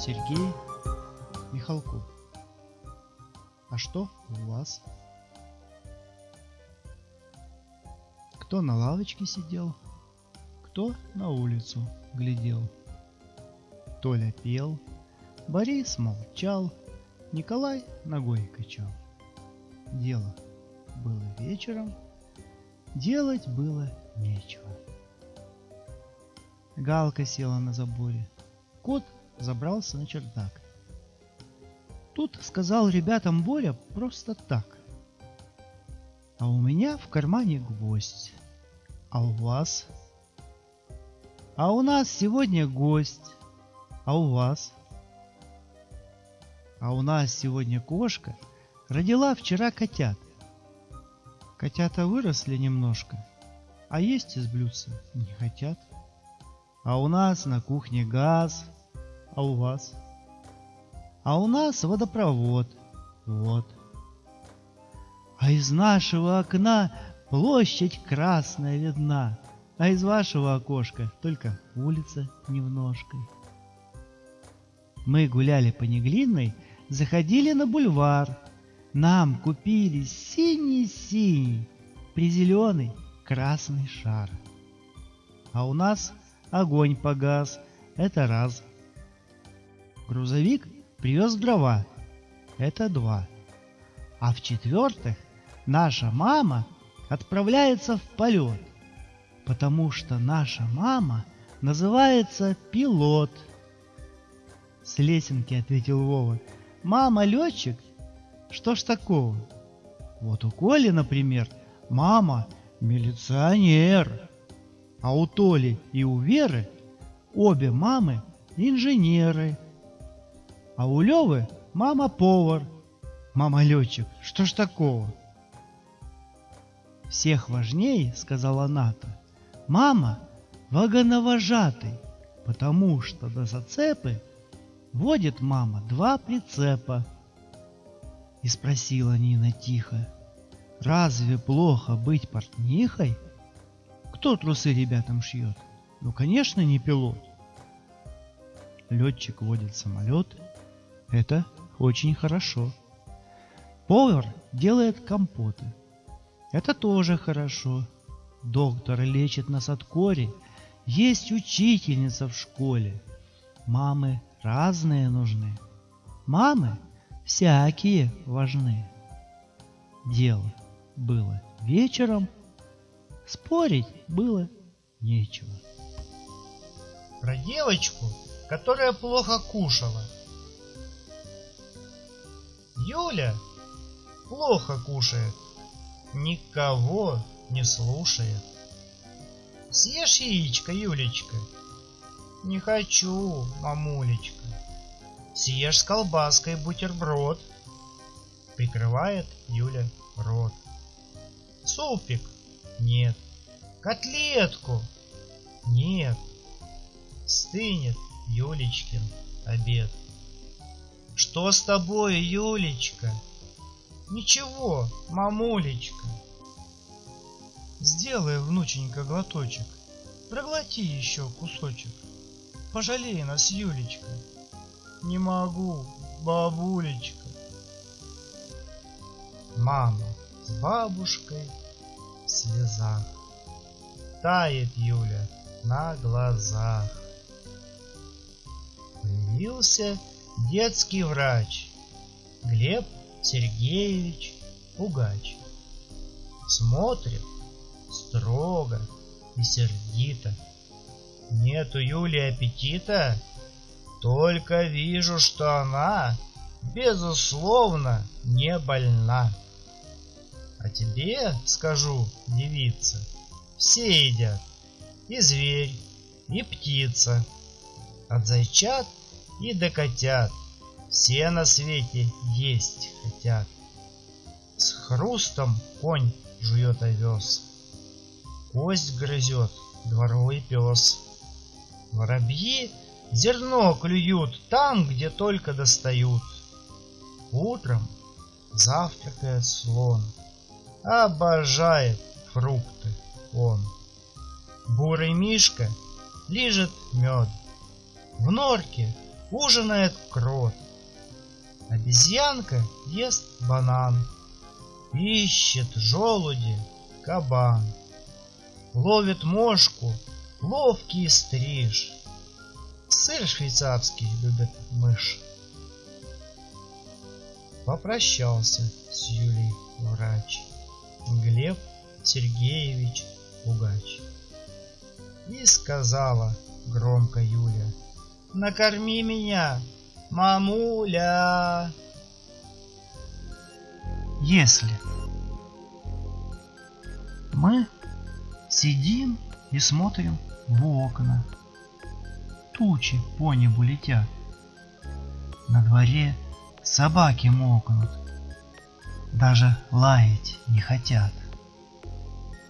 Сергей Михалков. А что у вас? Кто на лавочке сидел, кто на улицу глядел. Толя пел, Борис молчал, Николай ногой качал. Дело было вечером, делать было нечего. Галка села на заборе. Кот забрался на чердак. Тут сказал ребятам Боря просто так. А у меня в кармане гвоздь. А у вас? А у нас сегодня гость. А у вас? А у нас сегодня кошка родила вчера котят. Котята выросли немножко, а есть из блюдца не хотят. А у нас на кухне газ, а у вас? А у нас водопровод, вот. А из нашего окна площадь красная видна, а из вашего окошка только улица немножкой. Мы гуляли по Неглинной, заходили на бульвар. Нам купили синий-синий, призеленый красный шар. А у нас огонь погас, это раз. Грузовик привез дрова, это два. А в-четвертых, наша мама отправляется в полет, потому что наша мама называется пилот. С лесенки ответил Вова. Мама летчик? Что ж такого? Вот у Коли, например, мама милиционер. А у Толи и у Веры обе мамы инженеры. А у Левы мама повар. Мама летчик. Что ж такого? Всех важнее, сказала Ната, мама вагоновожатый, потому что до зацепы водит мама два прицепа. И спросила Нина тихо, разве плохо быть портнихой? Кто трусы ребятам шьет? Ну, конечно, не пилот. Летчик водит самолет. Это очень хорошо. Повар делает компоты. Это тоже хорошо. Доктор лечит нас от кори. Есть учительница в школе. Мамы разные нужны. Мамы всякие важны. Дело было вечером – Спорить было нечего. Про девочку, которая плохо кушала. Юля плохо кушает, никого не слушает. Съешь яичко, Юлечка? Не хочу, мамулечка. Съешь с колбаской бутерброд. Прикрывает Юля рот. Супик нет. Котлетку? Нет. Стынет Юлечкин обед. Что с тобой, Юлечка? Ничего, мамулечка. Сделай, внученька, глоточек. Проглоти еще кусочек. Пожалей нас, Юлечка. Не могу, бабулечка. Мама с бабушкой слезах. Тает Юля на глазах. Появился детский врач Глеб Сергеевич Пугач. Смотрит строго и сердито. Нет у Юли аппетита, только вижу, что она, безусловно, не больна. А тебе скажу, девица, все едят, и зверь, и птица, от зайчат и до котят, все на свете есть хотят. С хрустом конь жует овес, кость грызет дворовый пес. Воробьи зерно клюют там, где только достают. Утром завтракает слон — Обожает фрукты он. Бурый мишка лижет мед. В норке ужинает крот. Обезьянка ест банан, ищет желуди кабан. Ловит мошку ловкий стриж, сыр швейцарский любит мышь. Попрощался с Юлей врач Глеб Сергеевич Пугач. И сказала громко Юля, накорми меня, мамуля. Если мы сидим и смотрим в окна, тучи по небу летят, на дворе собаки мокнут, даже лаять не хотят.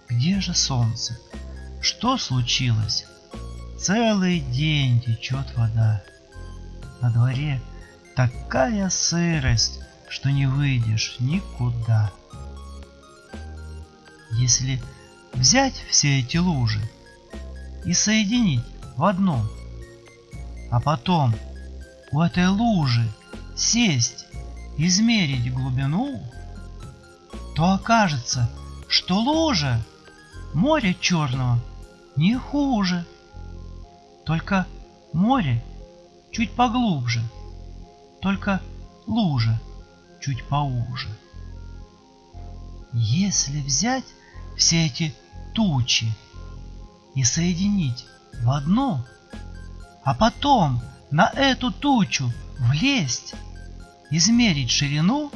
Где же солнце? Что случилось? Целый день течет вода. На дворе такая сырость, что не выйдешь никуда. Если взять все эти лужи и соединить в одну, а потом у этой лужи сесть, измерить глубину, то окажется, что лужа море черного не хуже. Только море чуть поглубже, только лужа чуть поуже. Если взять все эти тучи и соединить в одну, а потом на эту тучу влезть, измерить ширину,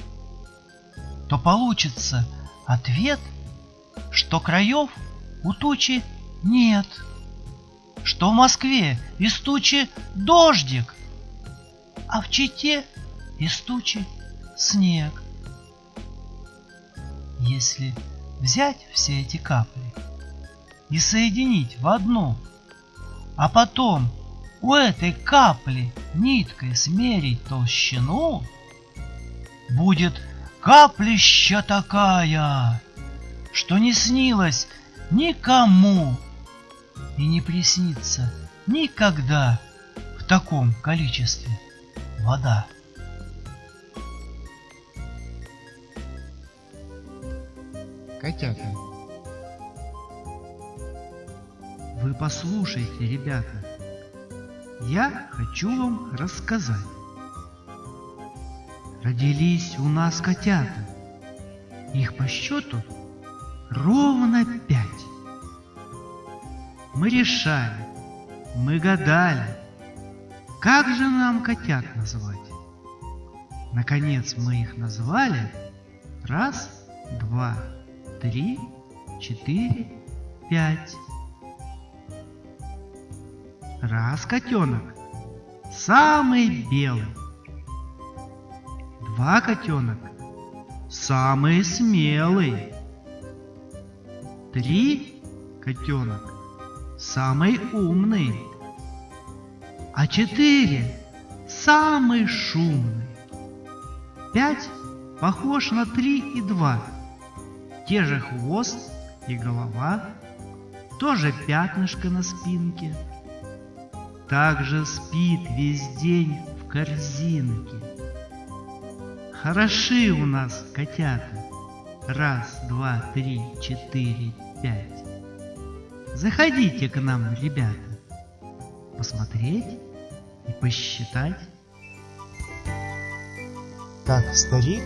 то получится ответ, что краев у тучи нет, что в Москве из тучи дождик, а в Чите из тучи снег. Если взять все эти капли и соединить в одну, а потом у этой капли ниткой смерить толщину, будет каплища такая, что не снилось никому и не приснится никогда в таком количестве вода. Котята. Вы послушайте, ребята, я хочу вам рассказать. Родились у нас котята. Их по счету ровно пять. Мы решали, мы гадали, как же нам котят назвать. Наконец мы их назвали раз, два, три, четыре, пять. Раз котенок, самый белый. Два котенок, самый смелый. Три котенок, самый умный. А четыре самый шумный. Пять похож на три и два. Те же хвост и голова, тоже пятнышко на спинке. Также спит весь день в корзинке. Хороши у нас котята. Раз, два, три, четыре, пять. Заходите к нам, ребята, посмотреть и посчитать. Как старик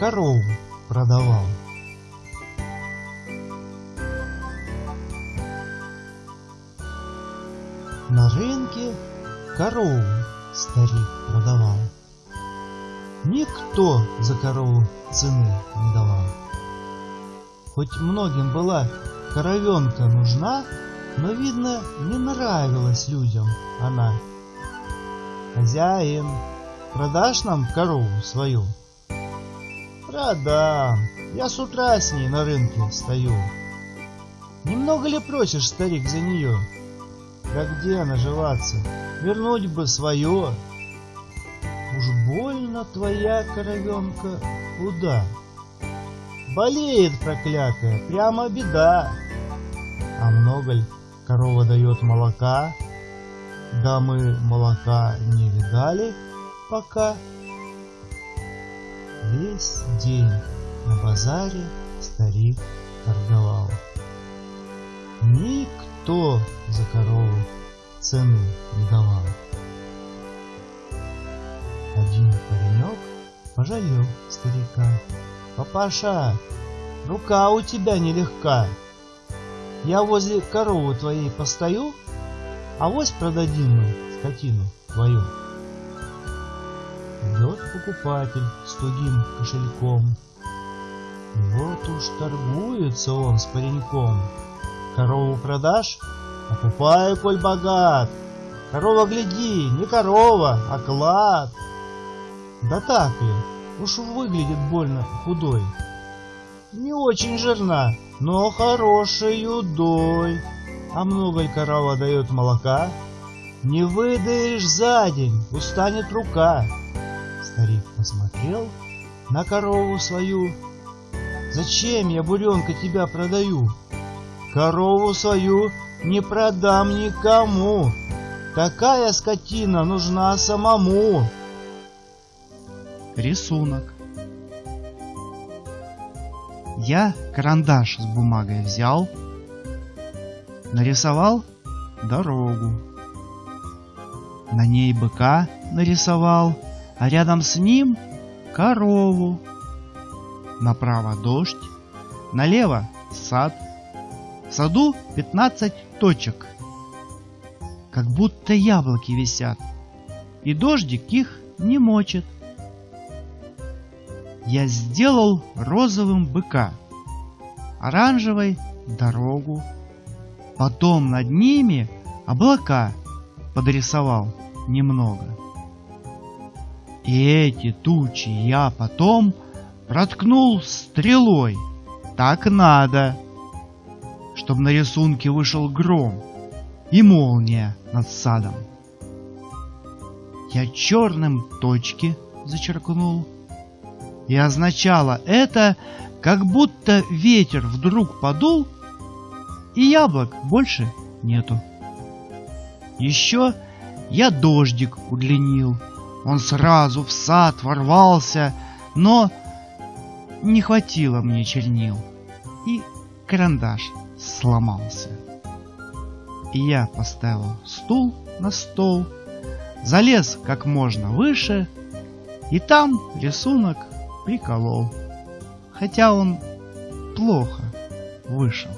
корову продавал. На рынке корову старик продавал. Никто за корову цены не давал. Хоть многим была коровенка нужна, но, видно, не нравилась людям она. Хозяин, продашь нам корову свою? Продам, я с утра с ней на рынке стою. Немного ли просишь, старик, за нее? Да где наживаться? Вернуть бы свое. Уж больно твоя коровенка худа. Болеет проклятая, прямо беда. А много ли корова дает молока? Да мы молока не видали пока. Весь день на базаре старик торговал. Никто за корову цены не давал. Один паренек пожалел старика. «Папаша, рука у тебя нелегка. Я возле коровы твоей постою, а вось продадим мы скотину твою». Идет покупатель с тугим кошельком. Вот уж торгуется он с пареньком. Корову продашь? Покупаю, коль богат. Корова, гляди, не корова, а клад. Да так ли? Уж выглядит больно худой. Не очень жирна, но хорошей удой. А много ли корова дает молока? Не выдаешь за день, устанет рука. Старик посмотрел на корову свою. Зачем я, буренка, тебя продаю? Корову свою не продам никому. Такая скотина нужна самому. Рисунок. Я карандаш с бумагой взял, нарисовал дорогу. На ней быка нарисовал, а рядом с ним корову. Направо дождь, налево сад. В саду 15 точек, как будто яблоки висят, и дождик их не мочит я сделал розовым быка, оранжевой дорогу, потом над ними облака подрисовал немного. И эти тучи я потом проткнул стрелой, так надо, чтобы на рисунке вышел гром и молния над садом. Я черным точки зачеркнул, и означало это, как будто ветер вдруг подул, и яблок больше нету. Еще я дождик удлинил. Он сразу в сад ворвался, но не хватило мне чернил, и карандаш сломался. И я поставил стул на стол, залез как можно выше, и там рисунок приколол. Хотя он плохо вышел.